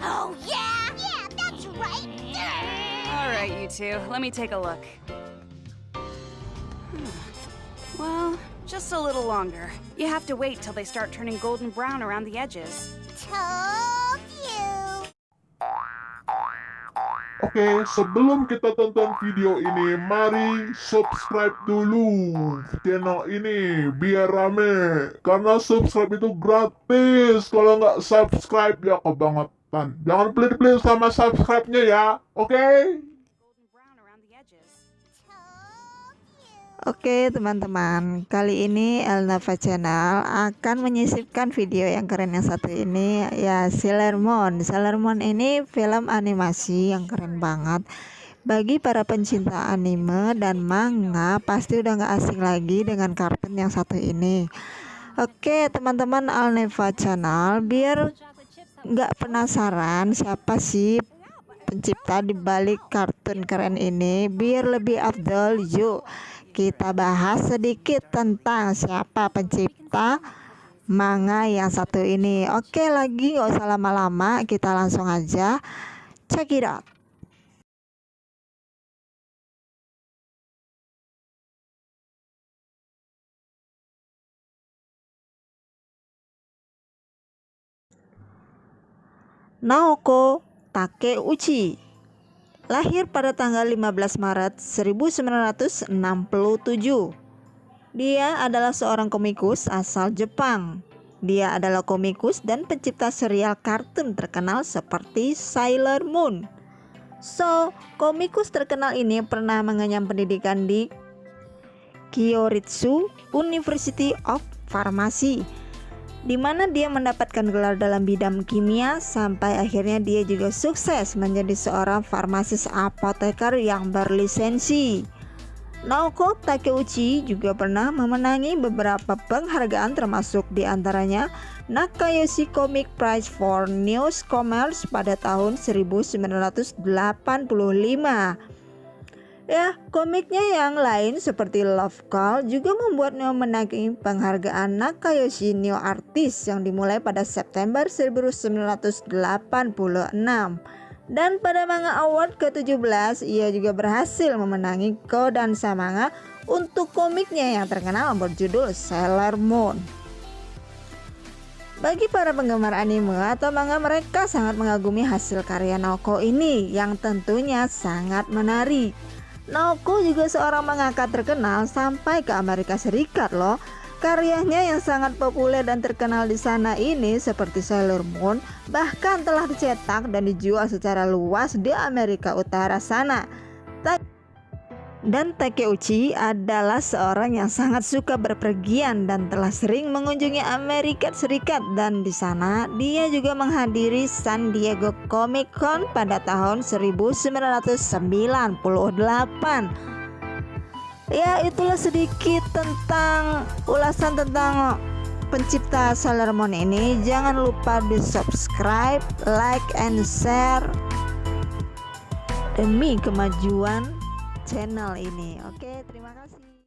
Oh, yeah? Yeah, that's right. All right, you two. Let me take a look. Well, just a little longer. You have to wait till they start turning golden brown around the edges. Toad! Oke, sebelum kita tonton video ini, mari subscribe dulu channel ini biar rame. Karena subscribe itu gratis. Kalau nggak subscribe ya kebangetan. Jangan pelit-pelit sama subscribe-nya ya, oke? Golden Oke teman-teman, kali ini Elnava Channel akan menyisipkan video yang keren yang satu ini ya Sailor Moon. Sailor Moon ini film animasi yang keren banget. Bagi para pencinta anime dan manga pasti udah nggak asing lagi dengan kartun yang satu ini. Oke teman-teman Alneva Channel biar nggak penasaran siapa sih pencipta di balik kartun keren ini biar lebih afdol yuk kita bahas sedikit tentang siapa pencipta manga yang satu ini. Oke lagi nggak usah lama-lama kita langsung aja. Check it out. Naoko Takeuchi Lahir pada tanggal 15 Maret 1967. Dia adalah seorang komikus asal Jepang. Dia adalah komikus dan pencipta serial kartun terkenal seperti Sailor Moon. So, komikus terkenal ini pernah mengenyam pendidikan di Kyoritsu University of Pharmacy di mana dia mendapatkan gelar dalam bidang kimia sampai akhirnya dia juga sukses menjadi seorang farmasis apoteker yang berlisensi. Naoko Takeuchi juga pernah memenangi beberapa penghargaan termasuk di antaranya Nakayoshi Comic Prize for Newcomers pada tahun 1985. Ya, komiknya yang lain seperti Love Call juga membuatnya menangi penghargaan Nakayoshi New Artist yang dimulai pada September 1986. Dan pada Manga Award ke-17, ia juga berhasil memenangi Kodansha Manga untuk komiknya yang terkenal berjudul Sailor Moon. Bagi para penggemar anime atau manga mereka sangat mengagumi hasil karya Naoko ini yang tentunya sangat menarik. Naoko juga seorang mangaka terkenal sampai ke Amerika Serikat loh. Karyanya yang sangat populer dan terkenal di sana ini seperti Sailor Moon bahkan telah dicetak dan dijual secara luas di Amerika Utara sana. Dan Takeuchi adalah seorang yang sangat suka berpergian dan telah sering mengunjungi Amerika Serikat dan di sana dia juga menghadiri San Diego Comic Con pada tahun 1998. Ya, itulah sedikit tentang ulasan tentang pencipta Sailor Moon ini. Jangan lupa di-subscribe, like and share demi kemajuan channel ini. Oke, terima kasih.